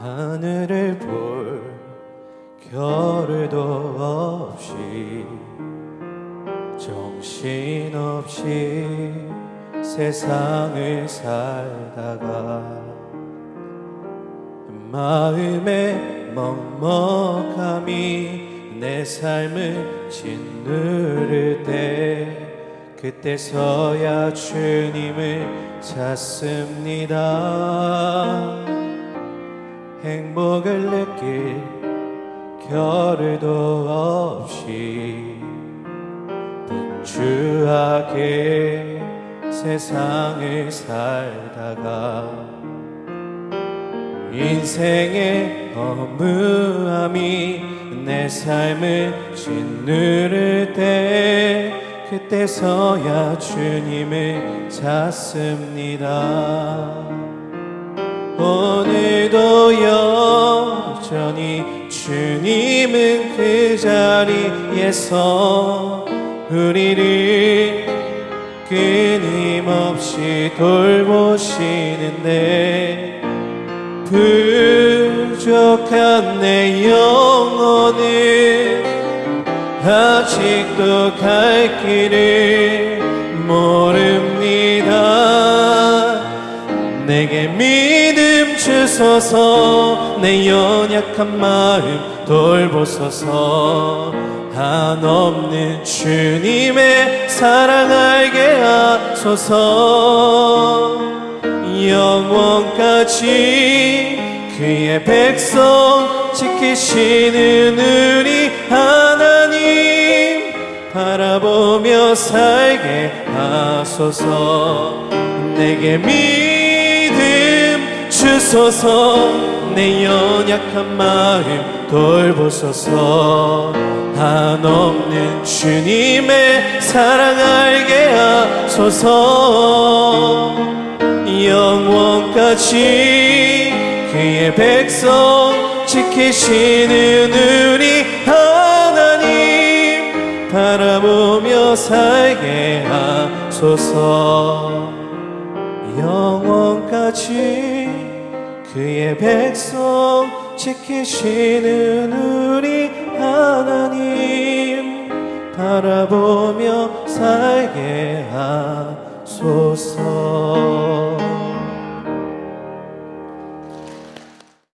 하늘을 볼 겨를도 없이 정신없이 세상을 살다가 마음의 먹먹함이 내 삶을 짓누를 때 그때서야 주님을 찾습니다 행복을 느낄 겨를도 없이 분주하게 세상을 살다가 인생의 허무함이 내 삶을 짓누를 때 그때서야 주님을 찾습니다. 오늘 도 여전히 주님은 그 자리에서 우리를 끊임없이 돌보시는데 부족한 내 영혼은 아직도 갈 길을 모릅니다 내게 믿음 주소서. 내 연약한 마음 돌보소서. 한없는 주님의 사랑 알게 하소서. 영원까지 그의 백성 지키시는 우리 하나님 바라보며 살게 하소서. 내게 믿 음 주소서 내 연약한 마음 돌보소서. 한없는 주님의 사랑 알게 하소서. 영원까지 그의 백성 지키시는 우리 하나님 바라보며 살게 하소서. 영원 까지 그의 백성 지키시는 우리 하나님 바라보며 살게 하소서